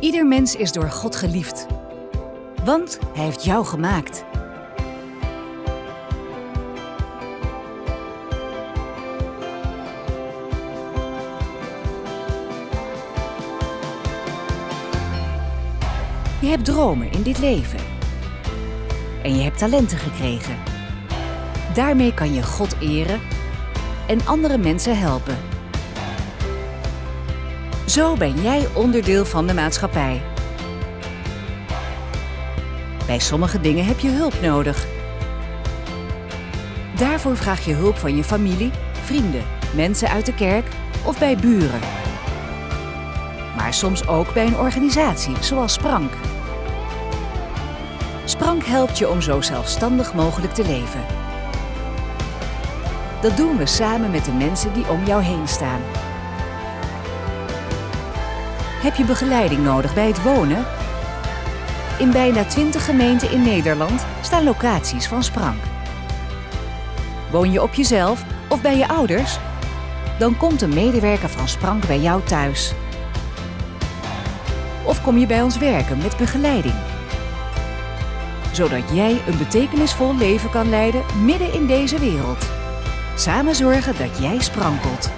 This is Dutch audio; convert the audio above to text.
Ieder mens is door God geliefd. Want Hij heeft jou gemaakt. Je hebt dromen in dit leven. En je hebt talenten gekregen. Daarmee kan je God eren en andere mensen helpen. Zo ben jij onderdeel van de maatschappij. Bij sommige dingen heb je hulp nodig. Daarvoor vraag je hulp van je familie, vrienden, mensen uit de kerk of bij buren. Maar soms ook bij een organisatie zoals Sprank. Sprank helpt je om zo zelfstandig mogelijk te leven. Dat doen we samen met de mensen die om jou heen staan. Heb je begeleiding nodig bij het wonen? In bijna 20 gemeenten in Nederland staan locaties van Sprank. Woon je op jezelf of bij je ouders? Dan komt een medewerker van Sprank bij jou thuis. Of kom je bij ons werken met begeleiding? Zodat jij een betekenisvol leven kan leiden midden in deze wereld. Samen zorgen dat jij sprankelt.